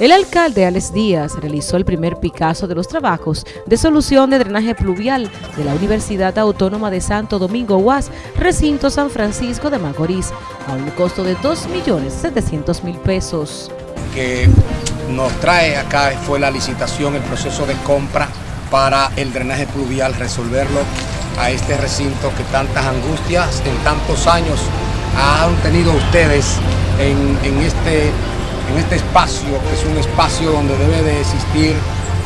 El alcalde Alex Díaz realizó el primer Picasso de los trabajos de solución de drenaje pluvial de la Universidad Autónoma de Santo Domingo UAS, recinto San Francisco de Macorís, a un costo de 2.700.000 pesos. Que nos trae acá fue la licitación, el proceso de compra para el drenaje pluvial, resolverlo a este recinto que tantas angustias en tantos años han tenido ustedes en, en este en este espacio, que es un espacio donde debe de existir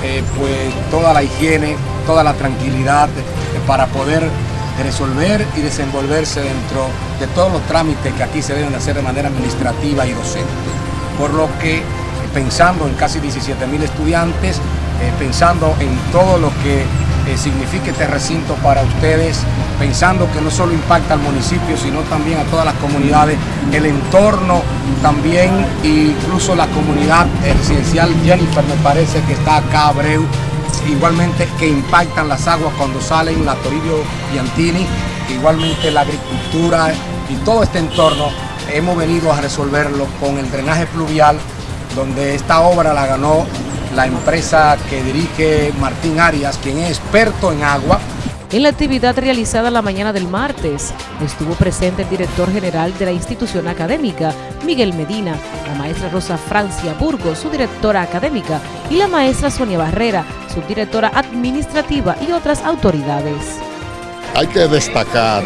eh, pues, toda la higiene, toda la tranquilidad eh, para poder resolver y desenvolverse dentro de todos los trámites que aquí se deben hacer de manera administrativa y docente. Por lo que, pensando en casi 17 mil estudiantes, eh, pensando en todo lo que signifique este recinto para ustedes, pensando que no solo impacta al municipio, sino también a todas las comunidades, el entorno también, incluso la comunidad residencial Jennifer me parece que está acá, Abreu, igualmente que impactan las aguas cuando salen, la Toribio Piantini, igualmente la agricultura y todo este entorno, hemos venido a resolverlo con el drenaje pluvial, donde esta obra la ganó la empresa que dirige Martín Arias, quien es experto en agua. En la actividad realizada la mañana del martes, estuvo presente el director general de la institución académica, Miguel Medina, la maestra Rosa Francia Burgos, su directora académica, y la maestra Sonia Barrera, su directora administrativa y otras autoridades. Hay que destacar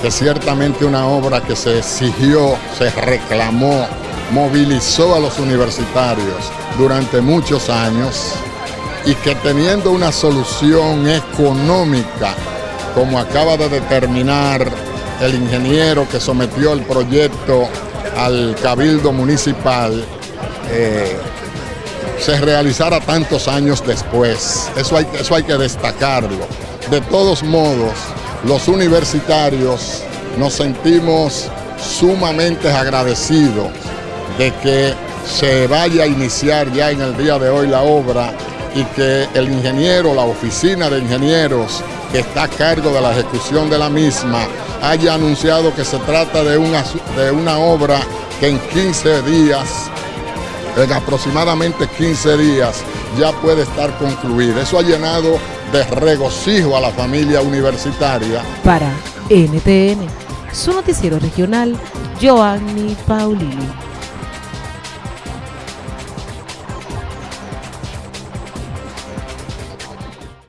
que ciertamente una obra que se exigió, se reclamó movilizó a los universitarios durante muchos años y que teniendo una solución económica, como acaba de determinar el ingeniero que sometió el proyecto al Cabildo Municipal, eh, se realizara tantos años después. Eso eso hay que destacarlo. De todos modos, los universitarios nos sentimos sumamente agradecidos de que se vaya a iniciar ya en el día de hoy la obra y que el ingeniero, la oficina de ingenieros que está a cargo de la ejecución de la misma, haya anunciado que se trata de una, de una obra que en 15 días, en aproximadamente 15 días, ya puede estar concluida. Eso ha llenado de regocijo a la familia universitaria. Para NTN, su noticiero regional, Joanny Paulini.